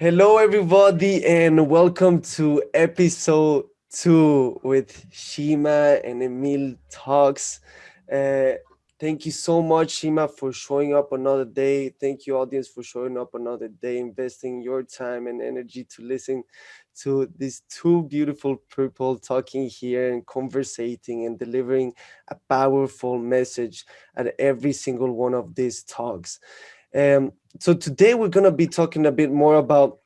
Hello, everybody, and welcome to episode two with Shima and Emil Talks. Uh, thank you so much, Shima, for showing up another day. Thank you, audience, for showing up another day, investing your time and energy to listen to these two beautiful people talking here and conversating and delivering a powerful message at every single one of these talks. Um, so today we're going to be talking a bit more about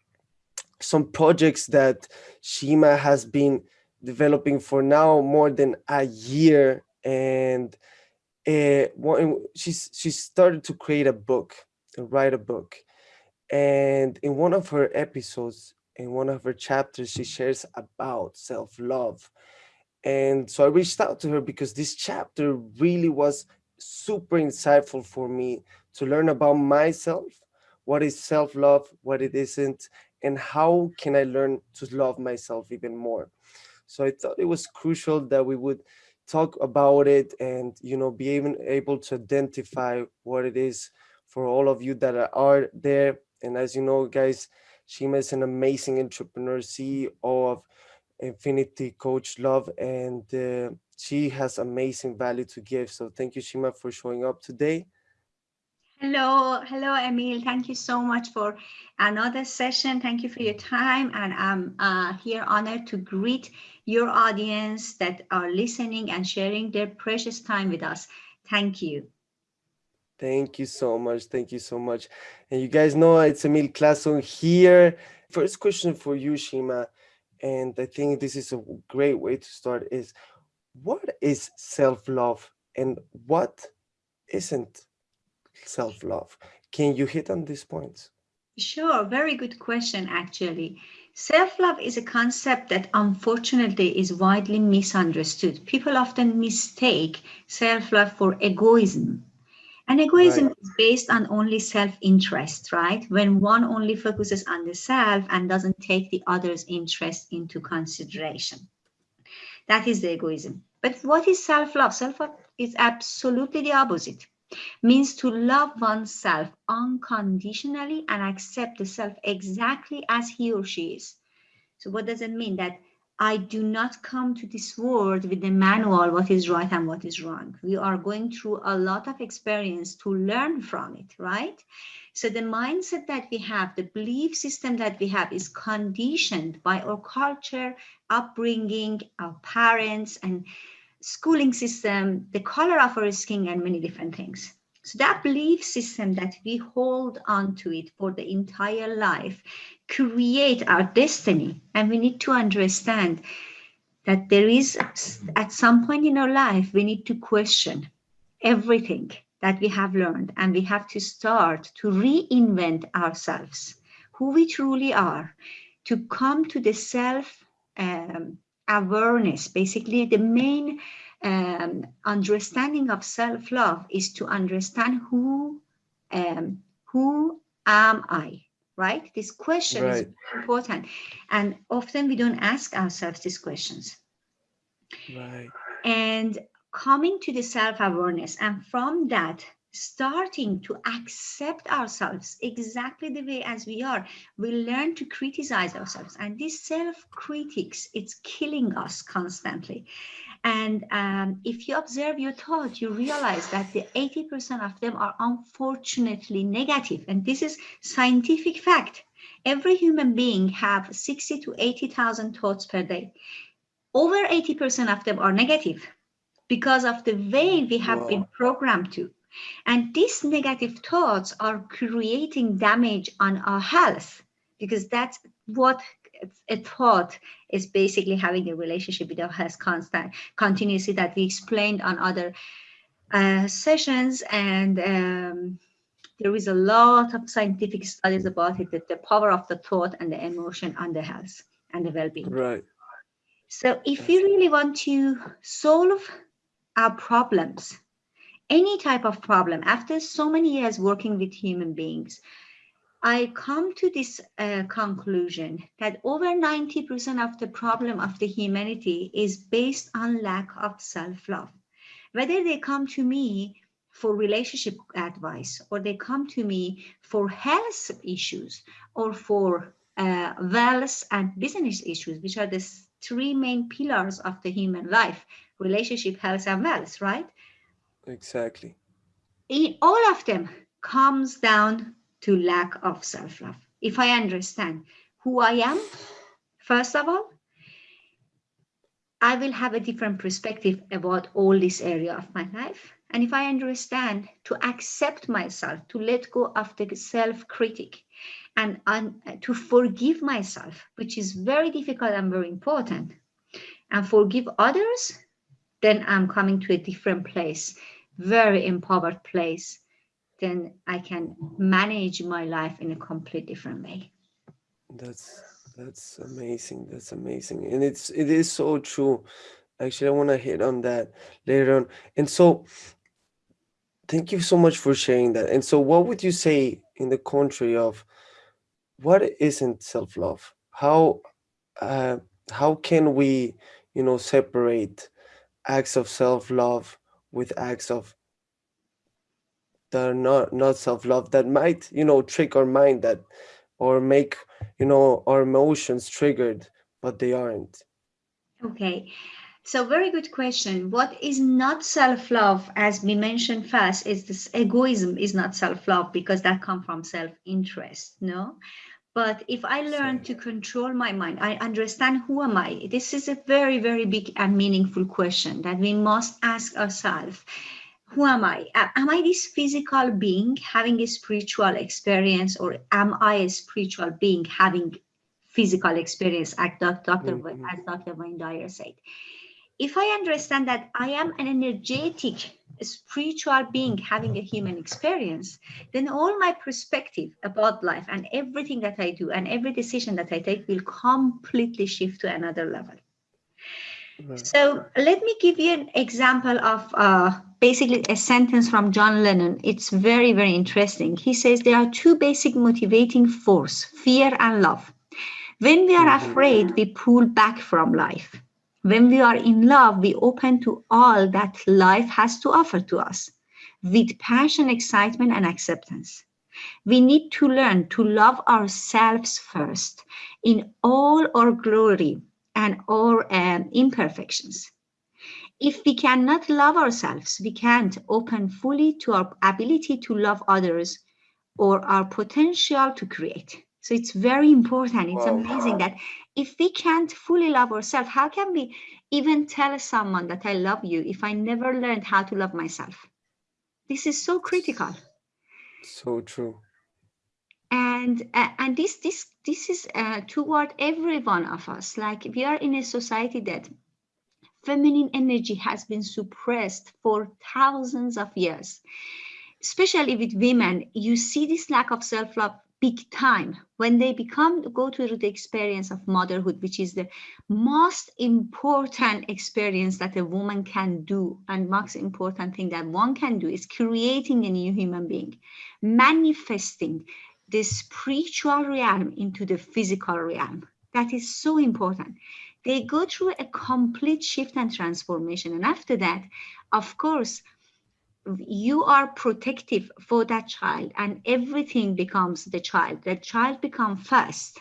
some projects that Shima has been developing for now more than a year. And uh, she's she started to create a book write a book. And in one of her episodes in one of her chapters she shares about self-love. And so I reached out to her because this chapter really was super insightful for me to learn about myself, what is self-love, what it isn't, and how can I learn to love myself even more. So I thought it was crucial that we would talk about it and you know be even able to identify what it is for all of you that are there. And as you know, guys, Shima is an amazing entrepreneur, CEO of Infinity Coach Love, and uh, she has amazing value to give. So thank you, Shima, for showing up today. Hello, hello, Emil. Thank you so much for another session. Thank you for your time. And I'm uh, here honored to greet your audience that are listening and sharing their precious time with us. Thank you. Thank you so much. Thank you so much. And you guys know it's Emil Clason here. First question for you, Shima, and I think this is a great way to start is, what is self-love and what isn't self-love. Can you hit on these points? Sure, very good question, actually. Self-love is a concept that unfortunately is widely misunderstood. People often mistake self-love for egoism. And egoism right. is based on only self-interest, right? When one only focuses on the self and doesn't take the other's interest into consideration. That is the egoism. But what is self-love? Self-love is absolutely the opposite means to love oneself unconditionally and accept the self exactly as he or she is. So what does it mean? That I do not come to this world with a manual what is right and what is wrong. We are going through a lot of experience to learn from it, right? So the mindset that we have, the belief system that we have is conditioned by our culture, upbringing, our parents, and schooling system, the color of our skin, and many different things. So that belief system that we hold on to it for the entire life create our destiny. And we need to understand that there is, at some point in our life, we need to question everything that we have learned and we have to start to reinvent ourselves, who we truly are, to come to the self um, awareness. Basically, the main um, understanding of self-love is to understand who um, who am I, right? This question right. is important. And often we don't ask ourselves these questions. Right. And coming to the self-awareness and from that starting to accept ourselves exactly the way as we are, we learn to criticize ourselves. And this self-critics, it's killing us constantly. And um, if you observe your thought, you realize that the 80% of them are unfortunately negative. And this is scientific fact. Every human being have 60 to 80,000 thoughts per day. Over 80% of them are negative because of the way we have been programmed to. And these negative thoughts are creating damage on our health because that's what a thought is basically having a relationship with our health constant continuously that we explained on other uh, sessions. And um, there is a lot of scientific studies about it that the power of the thought and the emotion on the health and the well-being. Right. So if we really want to solve our problems any type of problem after so many years working with human beings I come to this uh, conclusion that over 90% of the problem of the humanity is based on lack of self-love. Whether they come to me for relationship advice or they come to me for health issues or for uh, wealth, and business issues, which are the three main pillars of the human life relationship, health, and wealth, right? Exactly. In all of them comes down to lack of self love. If I understand who I am, first of all, I will have a different perspective about all this area of my life. And if I understand to accept myself, to let go of the self critic, and, and to forgive myself, which is very difficult and very important, and forgive others, then I'm coming to a different place, very empowered place. Then I can manage my life in a complete different way. That's that's amazing. That's amazing, and it's it is so true. Actually, I want to hit on that later on. And so, thank you so much for sharing that. And so, what would you say in the contrary of what isn't self-love? How uh, how can we, you know, separate acts of self-love with acts of that are not not self-love that might, you know, trick our mind that or make, you know, our emotions triggered, but they aren't. Okay. So very good question. What is not self-love, as we mentioned first, is this egoism is not self-love because that comes from self-interest, no? But if I learn to control my mind, I understand who am I? This is a very, very big and meaningful question that we must ask ourselves. Who am I? Am I this physical being having a spiritual experience, or am I a spiritual being having physical experience, as Dr. Mm -hmm. as Dr. Wayne Dyer said? If I understand that I am an energetic spiritual being having a human experience, then all my perspective about life and everything that I do and every decision that I take will completely shift to another level. Right. So let me give you an example of uh, basically a sentence from John Lennon. It's very, very interesting. He says there are two basic motivating force, fear and love. When we are mm-hmm. afraid, we pull back from life. When we are in love, we open to all that life has to offer to us with passion, excitement, and acceptance. We need to learn to love ourselves first in all our glory and our um, imperfections. If we cannot love ourselves, we can't open fully to our ability to love others or our potential to create. So it's very important. It's wow. amazing that if we can't fully love ourselves, how can we even tell someone that I love you if I never learned how to love myself? This is so critical. So true. And uh, and this this this is uh, toward every one of us. Like we are in a society that feminine energy has been suppressed for thousands of years especially with women, you see this lack of self-love big time. When they become go through the experience of motherhood which is the most important experience that a woman can do. And most important thing that one can do is creating a new human being manifesting the spiritual realm into the physical realm. That is so important. They go through a complete shift and transformation. And after that of course you are protective for that child and everything becomes the child the child become first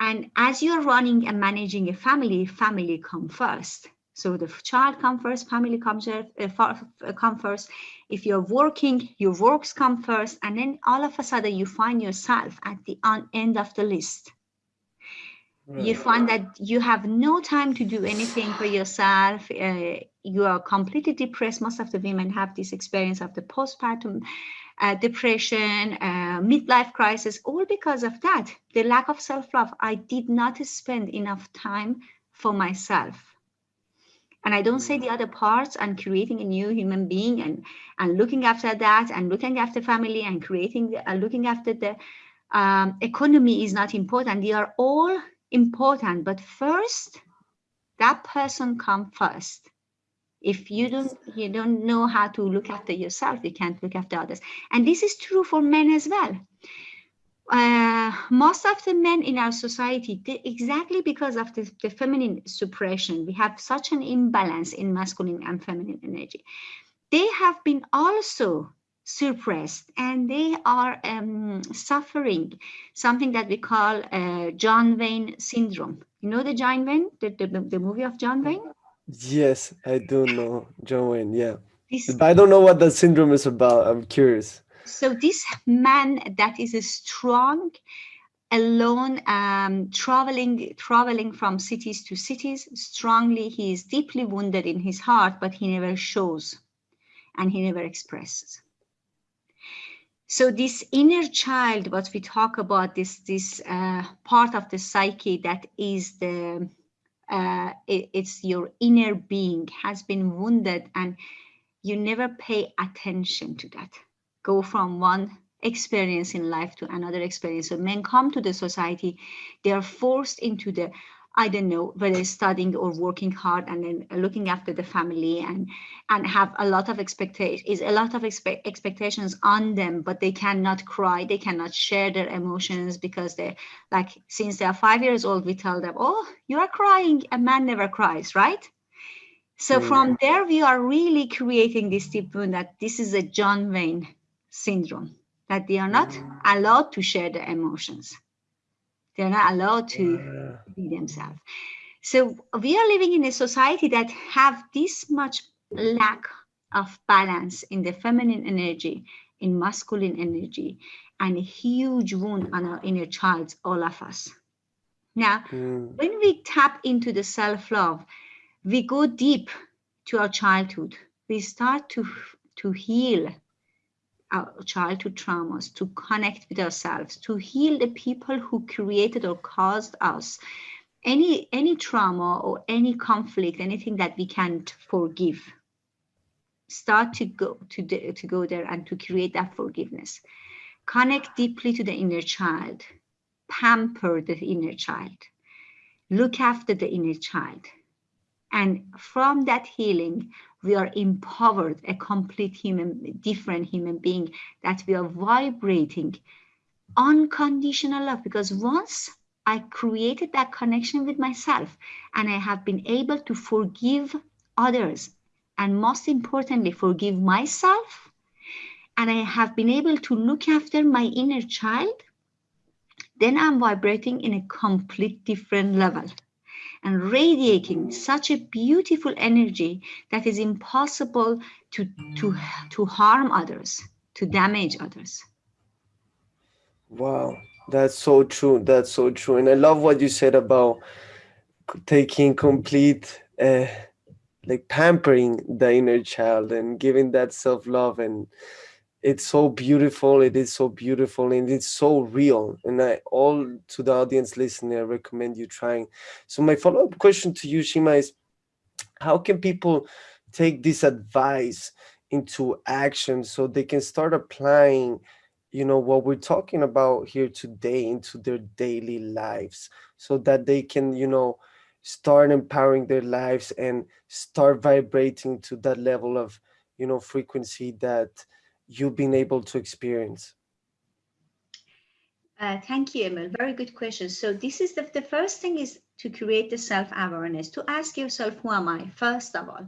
and as you're running and managing a family family come first so the child come first family comes uh, uh, come first if you're working your works come first and then all of a sudden you find yourself at the end of the list Right. You find that you have no time to do anything for yourself. Uh, you are completely depressed. Most of the women have this experience of the postpartum uh, depression, uh, midlife crisis, all because of that. The lack of self-love. I did not spend enough time for myself. And I don't say the other parts and creating a new human being and, and looking after that and looking after family and creating, uh, looking after the um, economy is not important. They are all important, but first, that person come first. If you don't, you don't know how to look after yourself, you can't look after others. And this is true for men as well. Uh, most of the men in our society, they, exactly because of the, the feminine suppression, we have such an imbalance in masculine and feminine energy. They have been also suppressed and they are um, suffering something that we call uh, John Wayne syndrome. You know the John Wayne, the, the, the movie of John Wayne? Yes, I do know John yeah. This, but I don't know what the syndrome is about. I'm curious. So this man that is a strong, alone, um, traveling, traveling from cities to cities, strongly, he is deeply wounded in his heart, but he never shows and he never expresses. So this inner child, what we talk about, this this uh, part of the psyche that is the uh, it, it's your inner being has been wounded, and you never pay attention to that. Go from one experience in life to another experience. So men come to the society, they are forced into the I don't know whether studying or working hard and then looking after the family and and have a lot of expectations is a lot of expect, expectations on them, but they cannot cry, they cannot share their emotions because they like since they are five years old, we tell them, oh, you are crying. A man never cries, right? So mm. from there, we are really creating this deep wound that this is a John Wayne syndrome, that they are not allowed to share their emotions they're not allowed to be themselves. So we are living in a society that have this much lack of balance in the feminine energy, in masculine energy, and a huge wound on our inner child, all of us. Now, mm. when we tap into the self-love, we go deep to our childhood. We start to, to heal our childhood traumas, to connect with ourselves, to heal the people who created or caused us. Any, any trauma or any conflict, anything that we can't forgive, start to go to, the, to go there and to create that forgiveness. Connect deeply to the inner child, pamper the inner child, look after the inner child. And from that healing, we are empowered, a complete human, different human being, that we are vibrating unconditional love. Because once I created that connection with myself and I have been able to forgive others, and most importantly, forgive myself, and I have been able to look after my inner child, then I'm vibrating in a complete different level and radiating such a beautiful energy that is impossible to, to, to harm others, to damage others. Wow, that's so true. That's so true. And I love what you said about taking complete, uh, like pampering the inner child and giving that self-love and it's so beautiful it is so beautiful and it's so real and i all to the audience listening i recommend you trying. So my follow-up question to you shima is how can people take this advice into action so they can start applying you know what we're talking about here today into their daily lives so that they can you know start empowering their lives and start vibrating to that level of you know frequency that you've been able to experience? Uh, thank you, Emil. Very good question. So this is the, the first thing is to create the self-awareness, to ask yourself, who am I, first of all,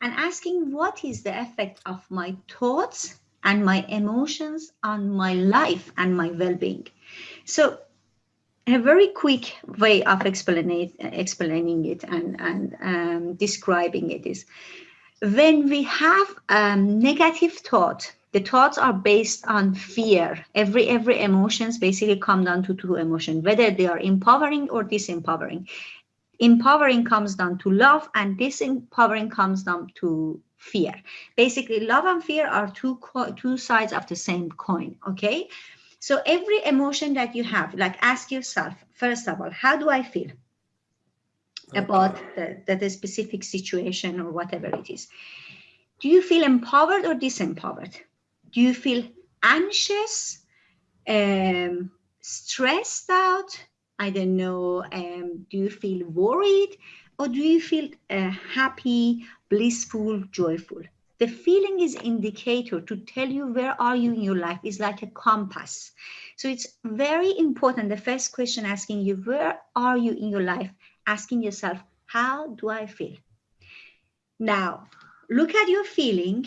and asking what is the effect of my thoughts and my emotions on my life and my well-being. So a very quick way of explaining, explaining it and, and um, describing it is when we have um, negative thought the thoughts are based on fear. Every every emotions basically come down to two emotions, whether they are empowering or disempowering. Empowering comes down to love and disempowering comes down to fear. Basically, love and fear are two, two sides of the same coin, okay? So every emotion that you have, like ask yourself, first of all, how do I feel? About the, the, the specific situation or whatever it is. Do you feel empowered or disempowered? Do you feel anxious, um, stressed out? I don't know. Um, do you feel worried or do you feel uh, happy, blissful, joyful? The feeling is indicator to tell you where are you in your life is like a compass. So it's very important. The first question asking you, where are you in your life? Asking yourself, how do I feel? Now, look at your feeling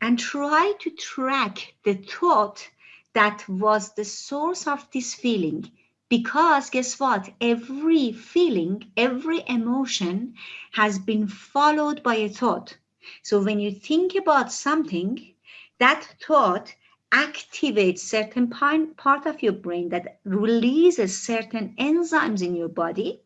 and try to track the thought that was the source of this feeling. Because guess what? Every feeling, every emotion has been followed by a thought. So when you think about something, that thought activates certain part of your brain that releases certain enzymes in your body.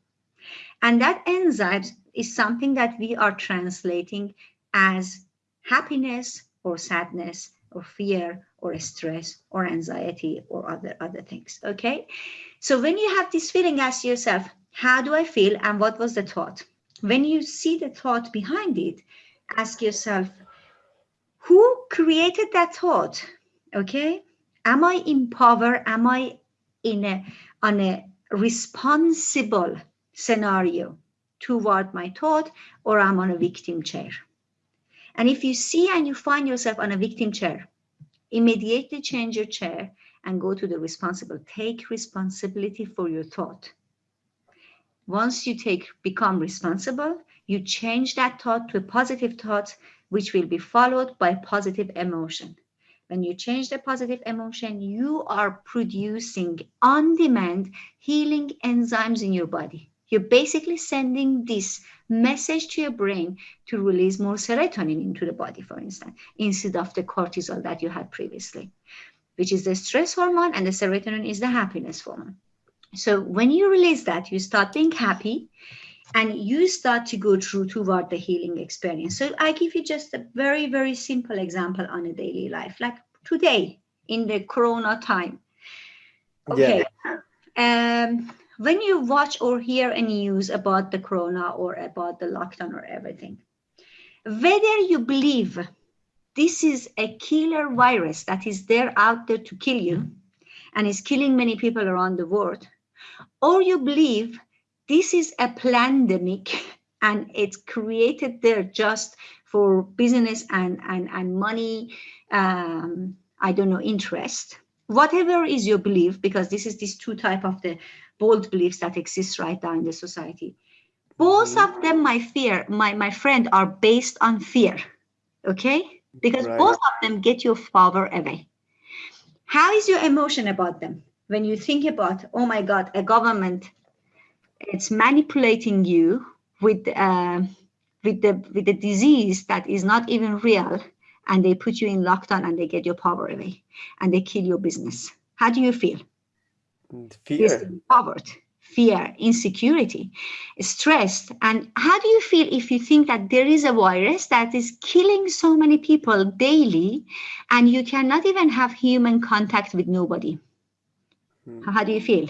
And that enzyme is something that we are translating as happiness or sadness or fear or stress or anxiety or other other things okay? So when you have this feeling ask yourself how do i feel and what was the thought? When you see the thought behind it ask yourself who created that thought okay? Am i in power? Am i in a on a responsible scenario toward my thought or i'm on a victim chair and if you see and you find yourself on a victim chair, immediately change your chair and go to the responsible. Take responsibility for your thought. Once you take become responsible, you change that thought to a positive thought, which will be followed by positive emotion. When you change the positive emotion, you are producing on-demand healing enzymes in your body. You're basically sending this message to your brain to release more serotonin into the body, for instance, instead of the cortisol that you had previously, which is the stress hormone and the serotonin is the happiness hormone. So when you release that, you start being happy and you start to go through toward the healing experience. So I give you just a very, very simple example on a daily life, like today in the Corona time. Okay. Yeah. Um, when you watch or hear any news about the corona or about the lockdown or everything, whether you believe this is a killer virus that is there out there to kill you and is killing many people around the world, or you believe this is a pandemic and it's created there just for business and, and, and money, um, I don't know, interest, whatever is your belief, because this is these two type of the bold beliefs that exist right now in the society. Both mm-hmm. of them, my fear, my, my friend, are based on fear. Okay? Because right. both of them get your power away. How is your emotion about them? When you think about, oh my God, a government, it's manipulating you with uh, with the with the disease that is not even real, and they put you in lockdown and they get your power away and they kill your business. How do you feel? Fear. Disempowered fear insecurity stressed and how do you feel if you think that there is a virus that is killing so many people daily and you cannot even have human contact with nobody? Hmm. how do you feel?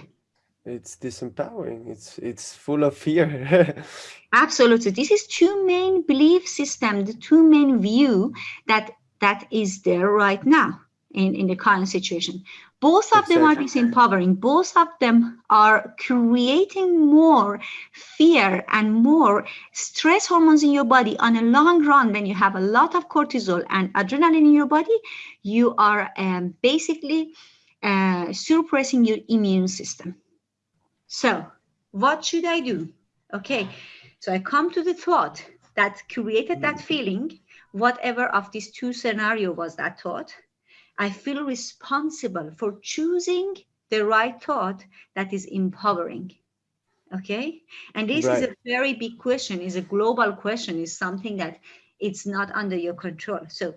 It's disempowering. It's it's full of fear. Absolutely. This is two main belief system the two main view that that is there right now in in the current situation both of exactly. them are disempowering. Both of them are creating more fear and more stress hormones in your body on a long run. When you have a lot of cortisol and adrenaline in your body, you are um, basically uh, suppressing your immune system. So what should I do? Okay, so I come to the thought that created that mm. feeling, whatever of these two scenario was that thought, I feel responsible for choosing the right thought that is empowering. Okay. And this right. is a very big question, is a global question, is something that it's not under your control. So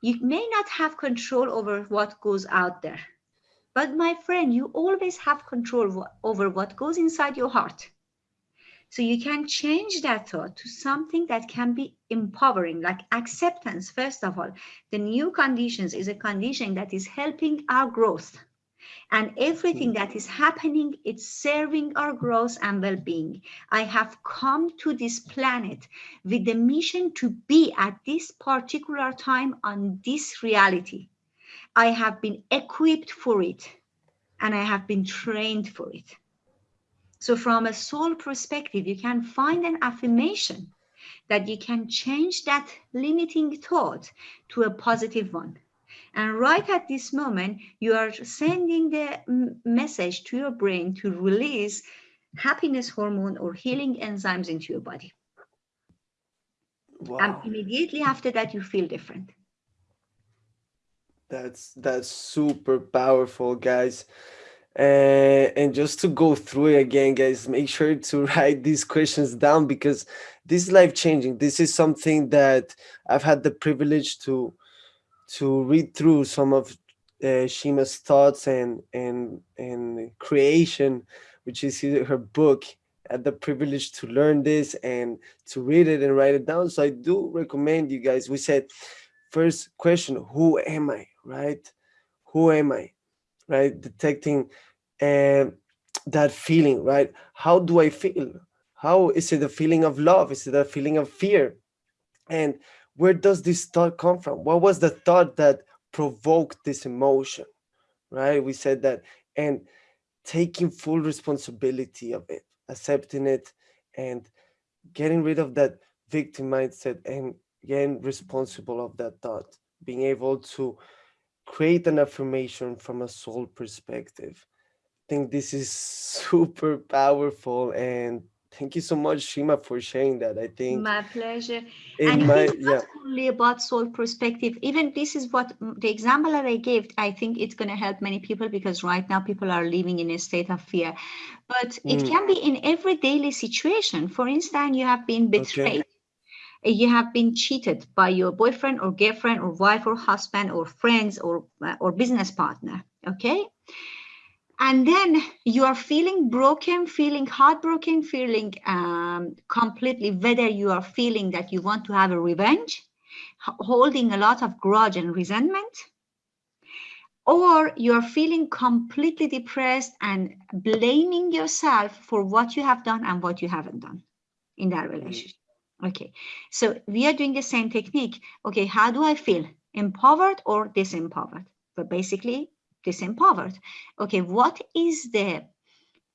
you may not have control over what goes out there. But my friend, you always have control over what goes inside your heart. So you can change that thought to something that can be empowering, like acceptance. First of all, the new conditions is a condition that is helping our growth. And everything that is happening, it's serving our growth and well-being. I have come to this planet with the mission to be at this particular time on this reality. I have been equipped for it and I have been trained for it. So from a soul perspective, you can find an affirmation that you can change that limiting thought to a positive one. And right at this moment, you are sending the message to your brain to release happiness hormone or healing enzymes into your body. Um, wow. And immediately after that, you feel different. That's that's super powerful, guys. Uh, and just to go through it again, guys, make sure to write these questions down because this is life changing. This is something that I've had the privilege to to read through some of uh, Shima's thoughts and and and creation, which is her book. Had the privilege to learn this and to read it and write it down. So I do recommend you guys. We said first question, who am I? Right? Who am I? Right? Detecting uh, that feeling, right? How do I feel? How is it a feeling of love? Is it a feeling of fear? And where does this thought come from? What was the thought that provoked this emotion? Right? We said that. And taking full responsibility of it, accepting it, and getting rid of that victim mindset and getting responsible of that thought, being able to create an affirmation from a soul perspective. I think this is super powerful and thank you so much shima for sharing that. I think my pleasure. and my, it's not yeah. only about soul perspective. Even this is what the example that i gave i think it's going to help many people because right now people are living in a state of fear. But mm. it can be in every daily situation. For instance you have been betrayed. okay you have been cheated by your boyfriend or girlfriend or wife or husband or friends or uh, or business partner okay? And then you are feeling broken feeling heartbroken feeling um, completely whether you are feeling that you want to have a revenge holding a lot of grudge and resentment or you're feeling completely depressed and blaming yourself for what you have done and what you haven't done in that relationship okay so we are doing the same technique okay how do i feel empowered or disempowered but basically disempowered. Okay, what is the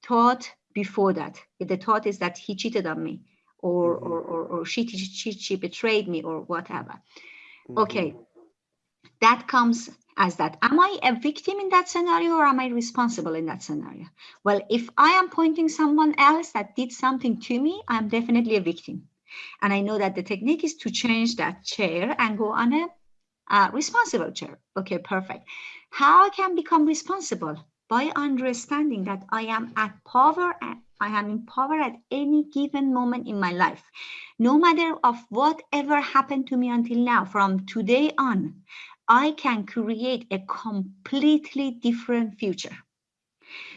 thought before that? The thought is that he cheated on me or, mm -hmm. or, or, or she, she, she betrayed me or whatever. Mm -hmm. Okay, that comes as that. Am I a victim in that scenario or am I responsible in that scenario? Well, if I am pointing someone else that did something to me, I'm definitely a victim. And I know that the technique is to change that chair and go on a uh, responsible chair. Okay, perfect. How I can become responsible? By understanding that I am at power and I am in power at any given moment in my life. No matter of whatever happened to me until now, from today on, I can create a completely different future.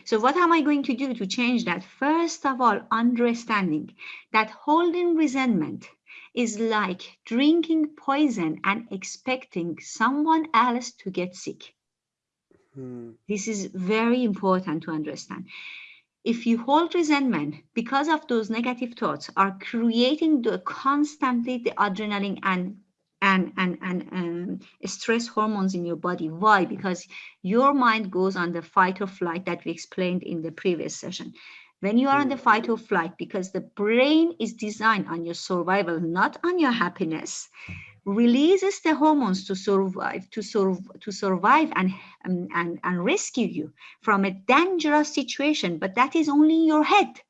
So what am I going to do to change that? First of all, understanding that holding resentment is like drinking poison and expecting someone else to get sick. Hmm. This is very important to understand. If you hold resentment because of those negative thoughts are creating the constantly the adrenaline and and and and um, stress hormones in your body. Why? Because your mind goes on the fight or flight that we explained in the previous session. When you are on the hmm. fight or flight, because the brain is designed on your survival, not on your happiness, releases the hormones to survive to survive to survive and, and and and rescue you from a dangerous situation but that is only in your head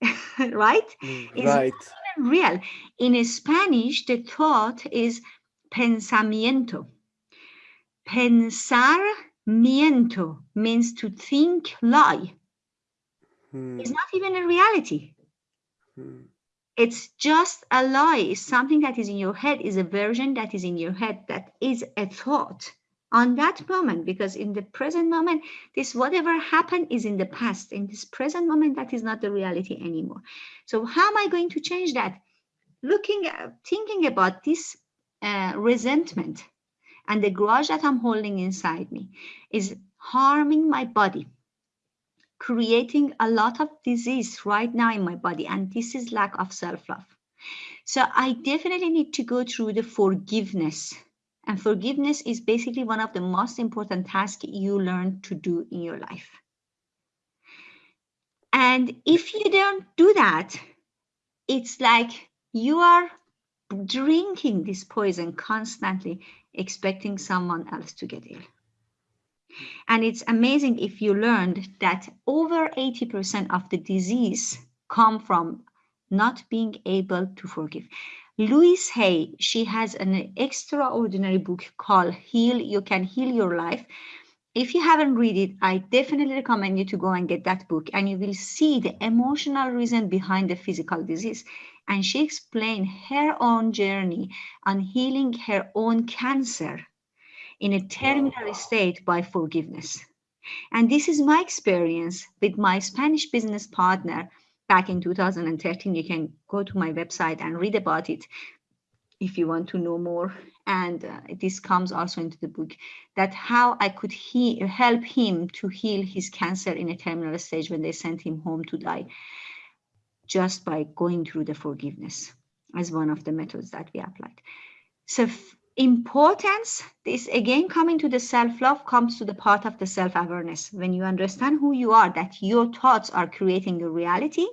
right mm, right it's real. In spanish the thought is pensamiento. Pensamiento means to think lie. Hmm. it's not even a reality. Hmm. It's just a lie. It's something that is in your head. Is a version that is in your head that is a thought on that moment because in the present moment this whatever happened is in the past. In this present moment that is not the reality anymore. So how am i going to change that? Looking thinking about this uh, resentment and the grudge that i'm holding inside me is harming my body creating a lot of disease right now in my body and this is lack of self-love. So i definitely need to go through the forgiveness and forgiveness is basically one of the most important tasks you learn to do in your life and if you don't do that it's like you are drinking this poison constantly expecting someone else to get ill and it's amazing if you learned that over 80% of the disease come from not being able to forgive. Louise Hay, she has an extraordinary book called Heal, You Can Heal Your Life. If you haven't read it, I definitely recommend you to go and get that book and you will see the emotional reason behind the physical disease. And she explained her own journey on healing her own cancer in a terminal state by forgiveness. And this is my experience with my Spanish business partner back in 2013. You can go to my website and read about it if you want to know more. And uh, this comes also into the book that how I could he help him to heal his cancer in a terminal stage when they sent him home to die, just by going through the forgiveness as one of the methods that we applied. So importance this again coming to the self-love comes to the part of the self-awareness. When you understand who you are that your thoughts are creating your reality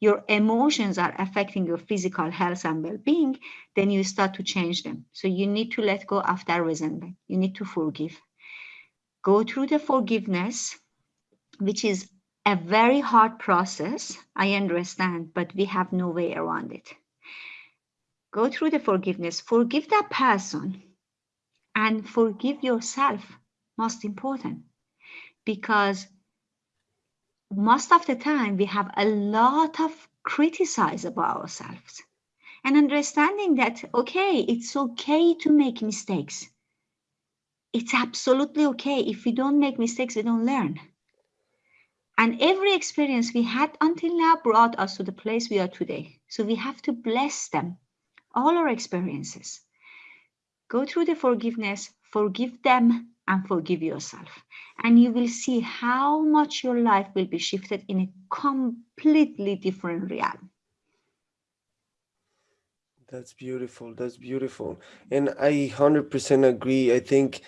your emotions are affecting your physical health and well-being then you start to change them. So you need to let go of that resentment. You need to forgive. Go through the forgiveness which is a very hard process i understand but we have no way around it go through the forgiveness, forgive that person and forgive yourself, most important, because most of the time we have a lot of criticize about ourselves and understanding that, okay, it's okay to make mistakes. It's absolutely okay. If we don't make mistakes, we don't learn. And every experience we had until now brought us to the place we are today. So we have to bless them all our experiences. Go through the forgiveness, forgive them, and forgive yourself. And you will see how much your life will be shifted in a completely different realm. That's beautiful. That's beautiful. And I 100% agree. I think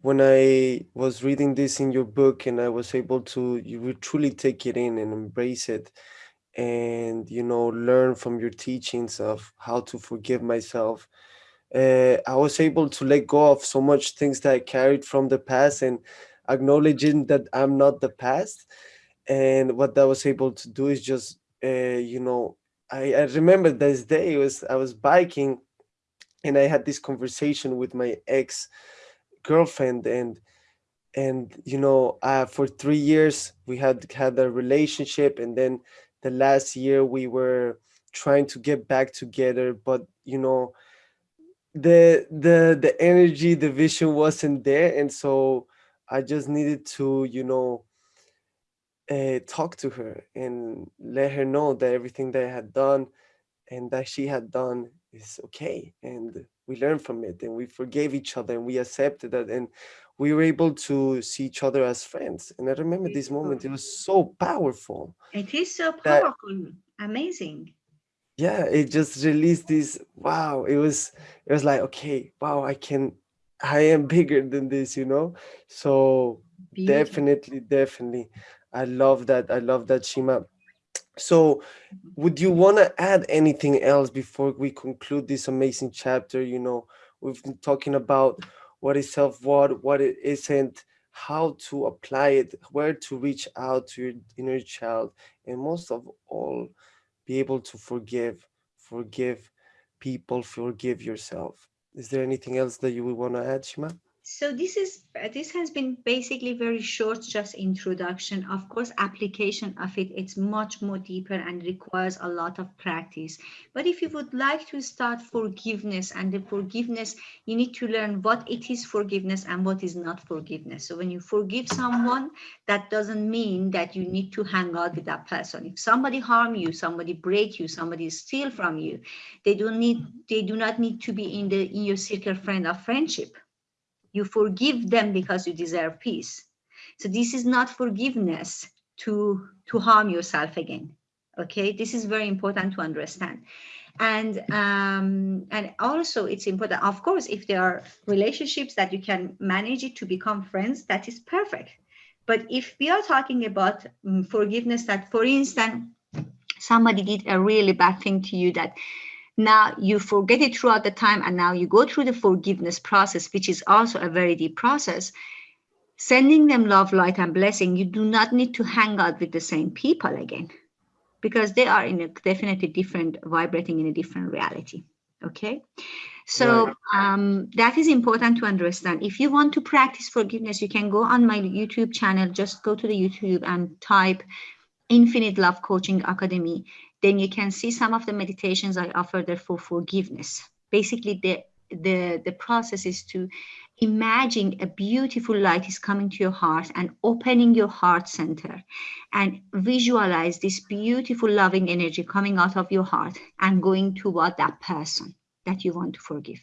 when I was reading this in your book and I was able to you truly take it in and embrace it, and you know learn from your teachings of how to forgive myself uh, i was able to let go of so much things that i carried from the past and acknowledging that i'm not the past and what i was able to do is just uh, you know I, I remember this day it was i was biking and i had this conversation with my ex girlfriend and and you know uh, for three years we had had a relationship and then the last year we were trying to get back together but you know the the the energy the vision wasn't there and so i just needed to you know uh, talk to her and let her know that everything that i had done and that she had done is okay and we learned from it and we forgave each other and we accepted that and we were able to see each other as friends. And I remember this moment, it was so powerful. It is so powerful, that, amazing. Yeah, it just released this, wow, it was, it was like, okay, wow, I can, I am bigger than this, you know? So Beautiful. definitely, definitely. I love that. I love that, Shima. So mm-hmm. would you want to add anything else before we conclude this amazing chapter? You know, we've been talking about what is self-worth, what it isn't, how to apply it, where to reach out to your inner child, and most of all, be able to forgive, forgive people, forgive yourself. Is there anything else that you would want to add, Shima? So this is this has been basically very short just introduction. Of course application of it it's much more deeper and requires a lot of practice. But if you would like to start forgiveness and the forgiveness you need to learn what it is forgiveness and what is not forgiveness. So when you forgive someone that doesn't mean that you need to hang out with that person. If somebody harm you somebody break you somebody steal from you they don't need they do not need to be in the in your circle friend of friendship you forgive them because you deserve peace. So this is not forgiveness to, to harm yourself again. Okay, this is very important to understand. And um, and also it's important, of course, if there are relationships that you can manage it to become friends, that is perfect. But if we are talking about um, forgiveness, that for instance, somebody did a really bad thing to you that now you forget it throughout the time and now you go through the forgiveness process, which is also a very deep process. Sending them love, light, and blessing, you do not need to hang out with the same people again because they are in a definitely different, vibrating in a different reality. Okay. So um, that is important to understand. If you want to practice forgiveness, you can go on my YouTube channel, just go to the YouTube and type Infinite Love Coaching Academy. Then you can see some of the meditations I offer there for forgiveness. Basically, the, the, the process is to imagine a beautiful light is coming to your heart and opening your heart center and visualize this beautiful loving energy coming out of your heart and going toward that person that you want to forgive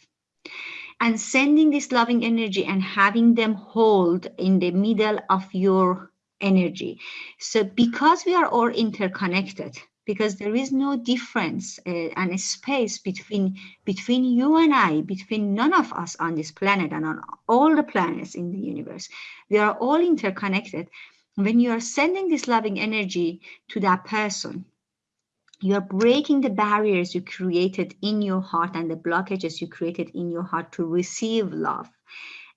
and sending this loving energy and having them hold in the middle of your energy so because we are all interconnected because there is no difference uh, and space between between you and I, between none of us on this planet and on all the planets in the universe. We are all interconnected. When you are sending this loving energy to that person, you are breaking the barriers you created in your heart and the blockages you created in your heart to receive love.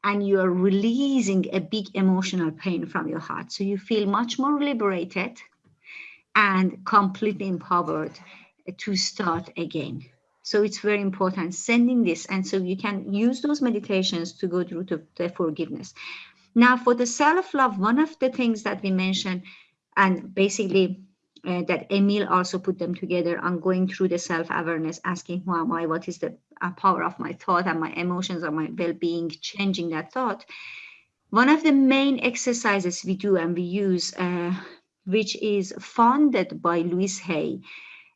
And you are releasing a big emotional pain from your heart. So you feel much more liberated, and completely empowered to start again. So it's very important sending this. And so you can use those meditations to go through to the forgiveness. Now for the self-love, one of the things that we mentioned and basically uh, that Emil also put them together on going through the self-awareness, asking who am I, what is the uh, power of my thought and my emotions or my well-being, changing that thought. One of the main exercises we do and we use uh, which is funded by Louise Hay.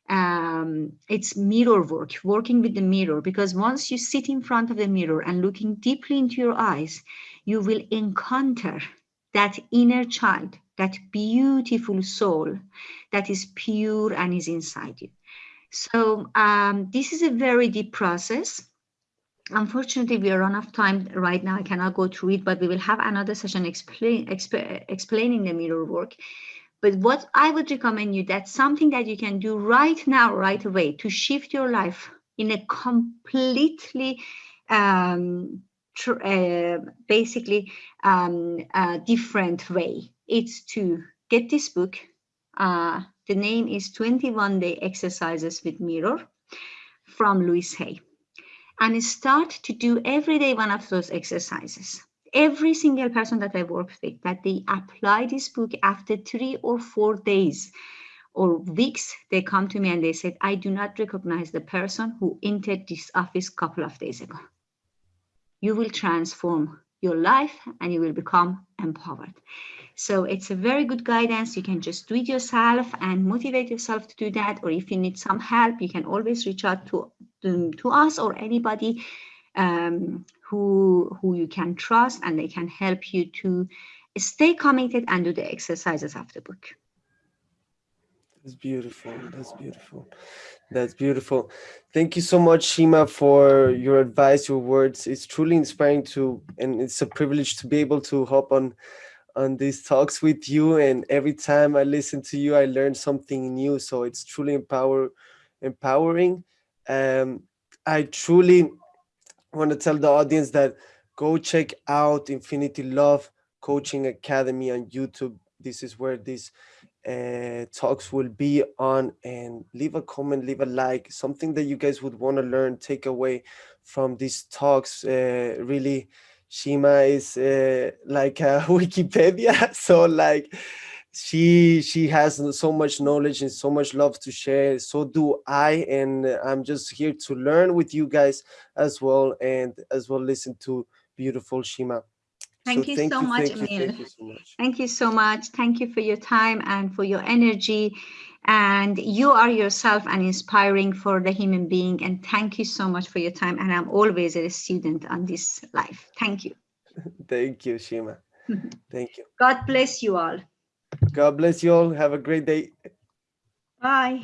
Um, it's mirror work, working with the mirror, because once you sit in front of the mirror and looking deeply into your eyes, you will encounter that inner child, that beautiful soul that is pure and is inside you. So um, this is a very deep process. Unfortunately, we are run out of time right now. I cannot go through it, but we will have another session explain, exp explaining the mirror work. But what I would recommend you, that's something that you can do right now, right away to shift your life in a completely, um, uh, basically um, uh, different way. It's to get this book. Uh, the name is 21 Day Exercises with Mirror from Louise Hay. And start to do every day one of those exercises every single person that I worked with, that they apply this book after three or four days or weeks, they come to me and they said, I do not recognize the person who entered this office a couple of days ago. You will transform your life and you will become empowered. So it's a very good guidance. You can just do it yourself and motivate yourself to do that. Or if you need some help, you can always reach out to, to, us or anybody um, who, who you can trust and they can help you to stay committed and do the exercises of the book. That's beautiful. That's beautiful. That's beautiful. Thank you so much, Shima, for your advice, your words. It's truly inspiring to, and it's a privilege to be able to hop on on these talks with you. And every time I listen to you, I learn something new. So it's truly empower, empowering. Um, I truly I want to tell the audience that go check out Infinity Love Coaching Academy on YouTube. This is where these uh, talks will be on and leave a comment, leave a like, something that you guys would want to learn, take away from these talks. Uh, really, Shima is uh, like Wikipedia. So like, she she has so much knowledge and so much love to share so do i and i'm just here to learn with you guys as well and as well listen to beautiful shima Thank, so you, thank so you, much, thank You, thank you so much. Thank you so much. Thank you for your time and for your energy. And you are yourself an inspiring for the human being. And thank you so much for your time. And I'm always a student on this life. Thank you. thank you, Shima. thank you. God bless you all. God bless you all. Have a great day. Bye.